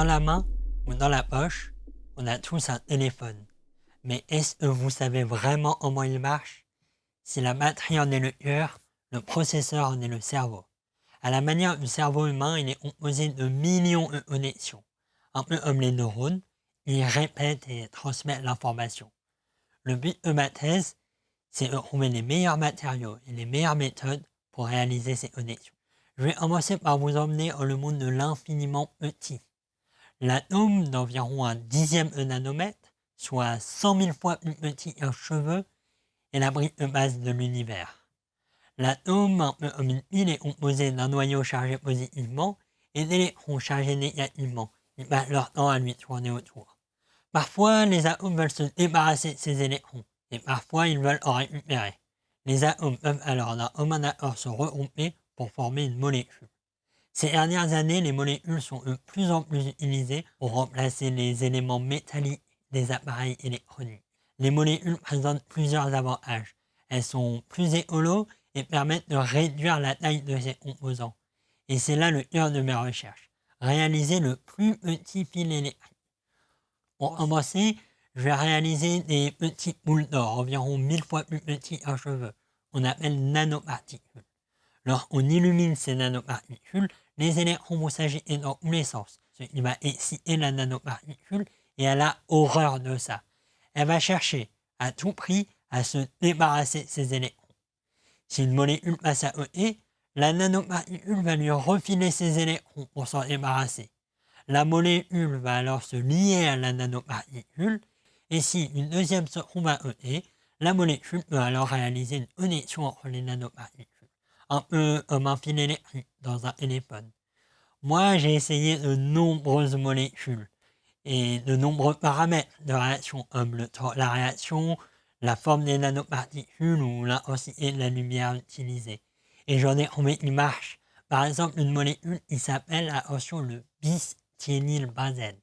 Dans la main ou dans la poche, on a tous un téléphone. Mais est-ce que vous savez vraiment comment il marche? Si la batterie en est le cœur, le processeur en est le cerveau. À la manière du cerveau humain, il est composé de millions de connexions. Un peu comme les neurones, il répète et transmet l'information. Le but de ma thèse, c'est de trouver les meilleurs matériaux et les meilleures méthodes pour réaliser ces connexions. Je vais commencer par vous emmener dans le monde de l'infiniment petit. L'atome d'environ un dixième de nanomètre, soit 100 000 fois plus petit qu'un cheveu, est la brique de base de l'univers. L'atome, un peu comme une pile, est composé d'un noyau chargé positivement et d'électrons chargés négativement qui passent leur temps à lui tourner autour. Parfois, les atomes veulent se débarrasser de ces électrons, et parfois ils veulent en récupérer. Les atomes peuvent alors d'un accord se regrouper pour former une molécule. Ces dernières années, les molécules sont de plus en plus utilisées pour remplacer les éléments métalliques des appareils électroniques. Les molécules présentent plusieurs avantages. Elles sont plus écolo et permettent de réduire la taille de ces composants. Et c'est là le cœur de mes recherches. Réaliser le plus petit fil électrique. Pour commencer, je vais réaliser des petits boules d'or, environ 1000 fois plus petits qu'un cheveu. On appelle nanoparticules. Lorsqu'on illumine ces nanoparticules, les électrons vont s'agiter dans tous les sens, ce qui va exciter la nanoparticule et elle a horreur de ça. Elle va chercher à tout prix à se débarrasser de ces électrons. Si une molécule passe à côté, la nanoparticule va lui refiler ses électrons pour s'en débarrasser. La molécule va alors se lier à la nanoparticule et si une deuxième se trouve à côté, la molécule peut alors réaliser une connexion entre les nanoparticules un peu comme un fil électrique dans un téléphone. Moi, j'ai essayé de nombreuses molécules et de nombreux paramètres de réaction comme la réaction, la forme des nanoparticules ou l'intensité de la lumière utilisée. Et j'en ai trouvé qui marche. Par exemple, une molécule qui s'appelle, attention, le benzène.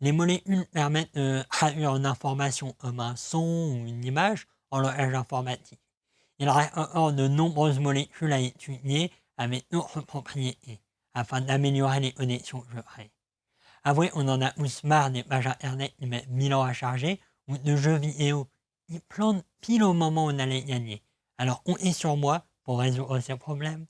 Les molécules permettent de traduire une information comme un son ou une image en langage informatique. Il reste encore de nombreuses molécules à étudier avec d'autres propriétés, afin d'améliorer les connexions que je. Avouez, on en a tous marre des pages internet qui mettent 1000 ans à charger, ou de jeux vidéo qui plantent pile au moment où on allait gagner. Alors on est sur moi pour résoudre ces problèmes.